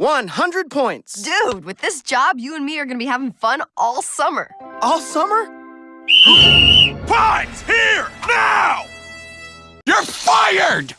100 points. Dude, with this job, you and me are gonna be having fun all summer. All summer? Pines, here, now! You're fired!